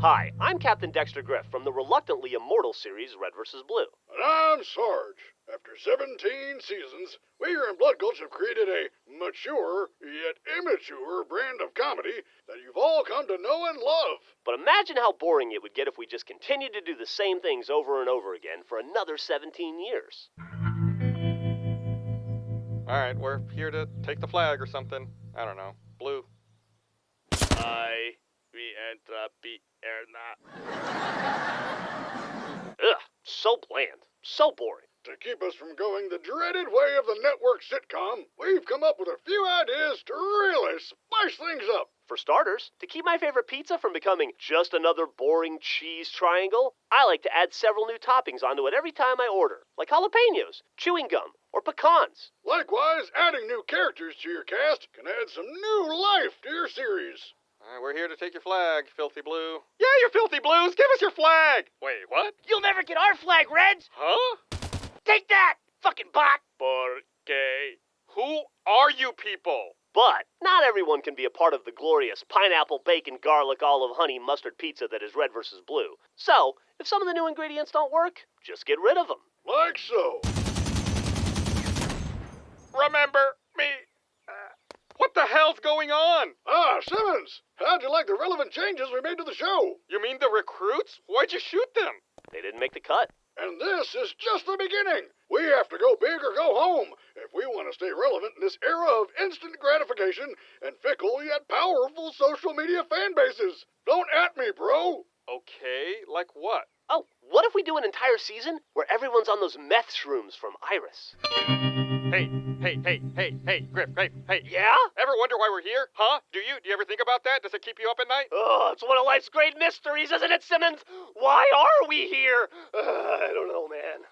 Hi, I'm Captain Dexter Grif from the reluctantly immortal series Red vs. Blue. And I'm Sarge. After 17 seasons, we here in Blood Gulch have created a mature, yet immature brand of comedy that you've all come to know and love. But imagine how boring it would get if we just continued to do the same things over and over again for another 17 years. Alright, we're here to take the flag or something. I don't know. Blue. I we entropy erna. Ugh, so bland, so boring. To keep us from going the dreaded way of the network sitcom, we've come up with a few ideas to really spice things up. For starters, to keep my favorite pizza from becoming just another boring cheese triangle, I like to add several new toppings onto it every time I order, like jalapenos, chewing gum, or pecans. Likewise, adding new characters to your cast can add some new life to your series. Alright, we're here to take your flag, Filthy Blue. Yeah, you Filthy Blues! Give us your flag! Wait, what? You'll never get our flag, Reds! Huh? Take that, fucking bot! Porque Who are you people? But not everyone can be a part of the glorious pineapple, bacon, garlic, olive, honey, mustard pizza that is red versus blue. So, if some of the new ingredients don't work, just get rid of them. Like so. Remember me? Uh, what the hell's going on? Ah, Simmons, how'd you like the relevant changes we made to the show? You mean the recruits? Why'd you shoot them? They didn't make the cut. And this is just the beginning. We have to go big or go home if we want to stay relevant in this era of instant gratification and fickle yet powerful social media fan bases. Don't at me, bro. Okay, like what? Oh, what if we do an entire season where everyone's on those meth shrooms from Iris? Hey, hey, hey, hey, hey, Grif, hey, hey. Yeah? Ever wonder why we're here? Huh? Do you? Do you ever think about that? Does it keep you up at night? Oh, it's one of life's great mysteries, isn't it, Simmons? Why are we here? Uh, I don't know, man.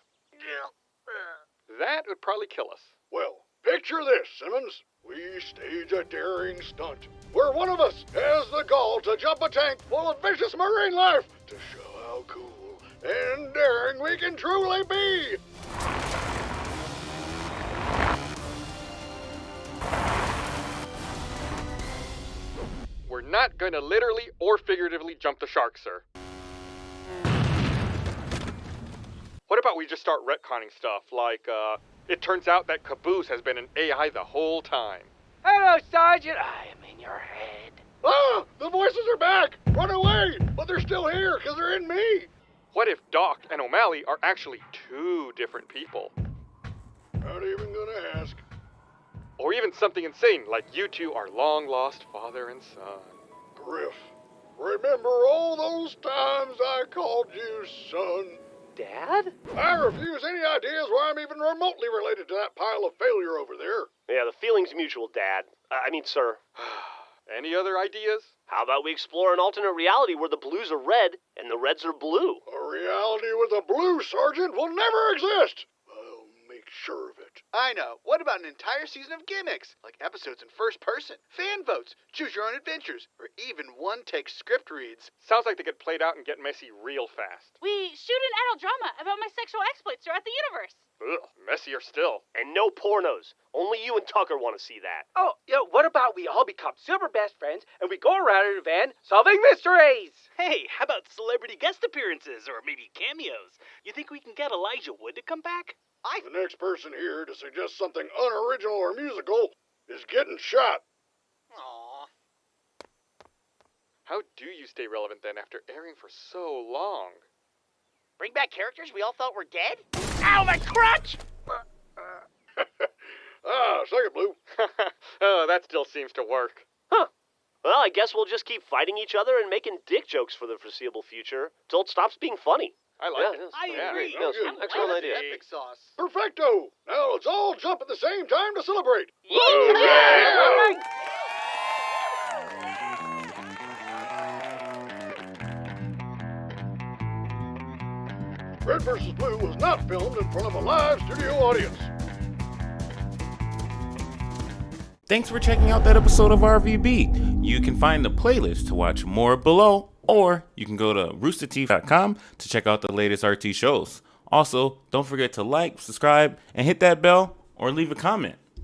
That would probably kill us. Well, picture this, Simmons. We stage a daring stunt where one of us has the gall to jump a tank full of vicious marine life to show how cool and daring we can truly be. We're not gonna literally or figuratively jump the shark, sir. What about we just start retconning stuff, like, uh, it turns out that Caboose has been an AI the whole time. Hello, Sergeant. I am in your head. Ah, the voices are back. Run away, but they're still here because they're in me. What if Doc and O'Malley are actually two different people? Not even gonna ask. Or even something insane, like you two are long lost father and son. Grif, remember all those times I called you son? Dad? I refuse any ideas where I'm even remotely related to that pile of failure over there. Yeah, the feeling's mutual, Dad. Uh, I mean, sir. Any other ideas? How about we explore an alternate reality where the blues are red and the reds are blue? A reality with a blue sergeant will never exist. I'll sure of it. I know. What about an entire season of gimmicks? Like episodes in first person, fan votes, choose your own adventures, or even one take script reads. Sounds like they get played out and get messy real fast. We shoot an adult drama about my sexual exploits throughout the universe. Ugh, messier still. And no pornos. Only you and Tucker want to see that. Oh, yeah, what about we all become super best friends and we go around in a van solving mysteries? Hey, how about celebrity guest appearances or maybe cameos? You think we can get Elijah Wood to come back? The next person here to suggest something unoriginal or musical is getting shot. Aww. How do you stay relevant then after airing for so long? Bring back characters we all thought were dead? Ow, my crotch! Ah, second blue. oh, that still seems to work. Huh. Well, I guess we'll just keep fighting each other and making dick jokes for the foreseeable future till it stops being funny. I like Yeah, it. yes. I Yeah, agree. no, good. I'm Excellent idea. Epic sauce. Perfecto. Now let's all jump at the same time to celebrate. Yeah. Red vs. Blue was not filmed in front of a live studio audience. Thanks for checking out that episode of RVB. You can find the playlist to watch more below, or you can go to roosterteeth.com to check out the latest RT shows. Also, don't forget to like, subscribe, and hit that bell or leave a comment.